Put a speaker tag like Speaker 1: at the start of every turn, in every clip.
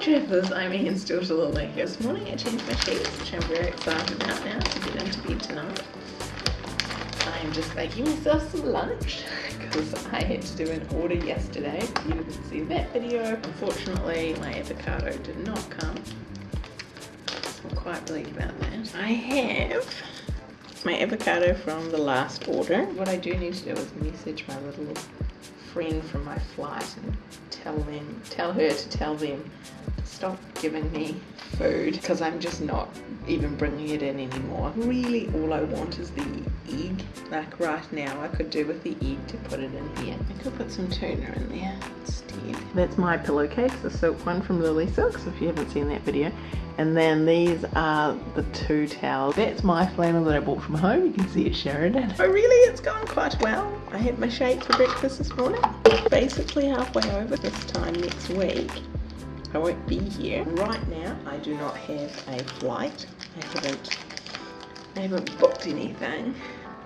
Speaker 1: travellers, I'm Ian Stiltalala here. This morning I changed my sheets, which I'm very excited about now to get into bed tonight. I'm just making myself some lunch because I had to do an order yesterday. You didn't see that video. Unfortunately, my avocado did not come. I'm quite relieved about that. I have my avocado from the last order. What I do need to do is message my little friend from my flight and tell them, tell her to tell them to stop giving me food because I'm just not even bringing it in anymore. Really all I want is the egg. Like right now I could do with the egg to put it in here. I could put some tuna in there instead. That's my pillowcase, the silk one from Lily Silks if you haven't seen that video. And then these are the two towels. That's my flannel that I bought from home. You can see it Sheridan. Oh really, it's gone quite well. I had my shake for breakfast this morning. Basically halfway over this time next week. I won't be here. Right now, I do not have a flight. I haven't, I haven't booked anything.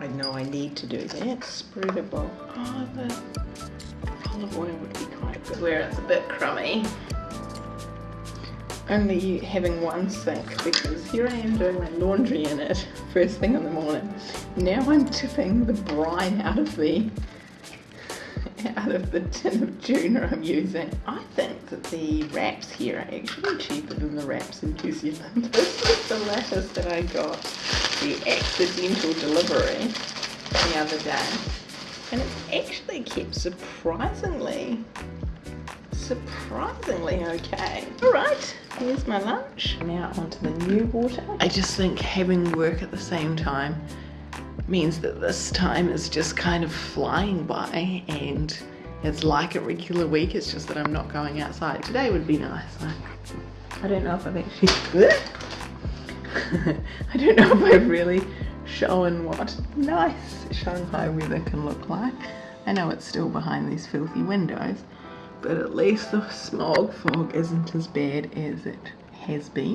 Speaker 1: I know I need to do that. Spreadable. Oh, the olive oil would be quite good. Where it's a bit crummy only having one sink because here I am doing my laundry in it first thing in the morning. Now I'm tipping the brine out of the out of the tin of tuna I'm using. I think that the wraps here are actually cheaper than the wraps in New Zealand. This is the lettuce that I got the accidental delivery the other day and it's actually kept surprisingly surprisingly okay. All right, here's my lunch. Now onto the new water. I just think having work at the same time means that this time is just kind of flying by and it's like a regular week, it's just that I'm not going outside. Today would be nice. I, I don't know if I've actually, I don't know if I've really shown what nice Shanghai weather can look like. I know it's still behind these filthy windows, but at least the smog fog isn't as bad as it has been.